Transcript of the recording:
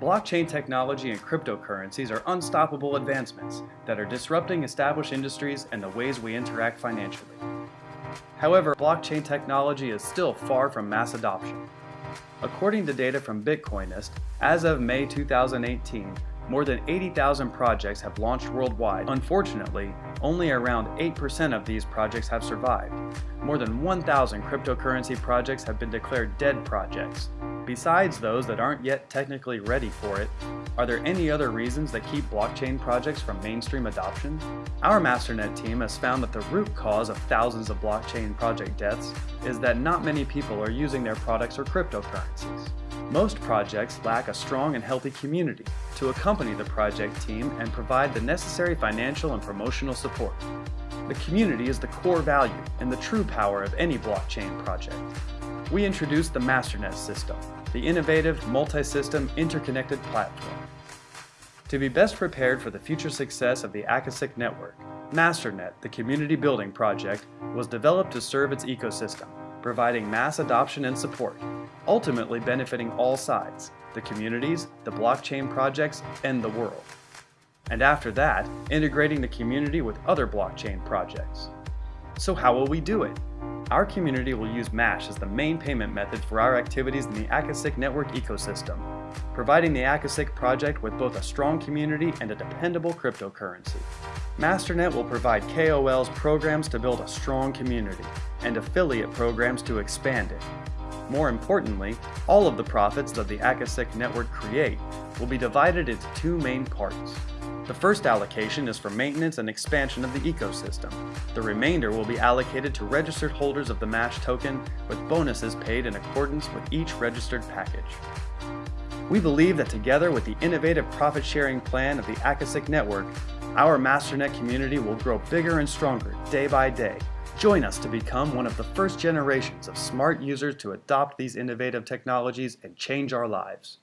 Blockchain technology and cryptocurrencies are unstoppable advancements that are disrupting established industries and the ways we interact financially. However, blockchain technology is still far from mass adoption. According to data from Bitcoinist, as of May 2018, more than 80,000 projects have launched worldwide. Unfortunately, only around 8% of these projects have survived. More than 1,000 cryptocurrency projects have been declared dead projects. Besides those that aren't yet technically ready for it, are there any other reasons that keep blockchain projects from mainstream adoption? Our MasterNet team has found that the root cause of thousands of blockchain project deaths is that not many people are using their products or cryptocurrencies. Most projects lack a strong and healthy community to accompany the project team and provide the necessary financial and promotional support. The community is the core value and the true power of any blockchain project. We introduced the MasterNet system, the innovative, multi-system, interconnected platform. To be best prepared for the future success of the Akasik network, MasterNet, the community building project, was developed to serve its ecosystem, providing mass adoption and support, ultimately benefiting all sides, the communities, the blockchain projects, and the world. And after that, integrating the community with other blockchain projects. So how will we do it? Our community will use MASH as the main payment method for our activities in the Akasik network ecosystem, providing the Akasik project with both a strong community and a dependable cryptocurrency. MasterNet will provide KOLs programs to build a strong community, and affiliate programs to expand it. More importantly, all of the profits that the Akasik network create will be divided into two main parts. The first allocation is for maintenance and expansion of the ecosystem. The remainder will be allocated to registered holders of the MASH token with bonuses paid in accordance with each registered package. We believe that together with the innovative profit-sharing plan of the Akasik network, our MasterNet community will grow bigger and stronger day by day. Join us to become one of the first generations of smart users to adopt these innovative technologies and change our lives.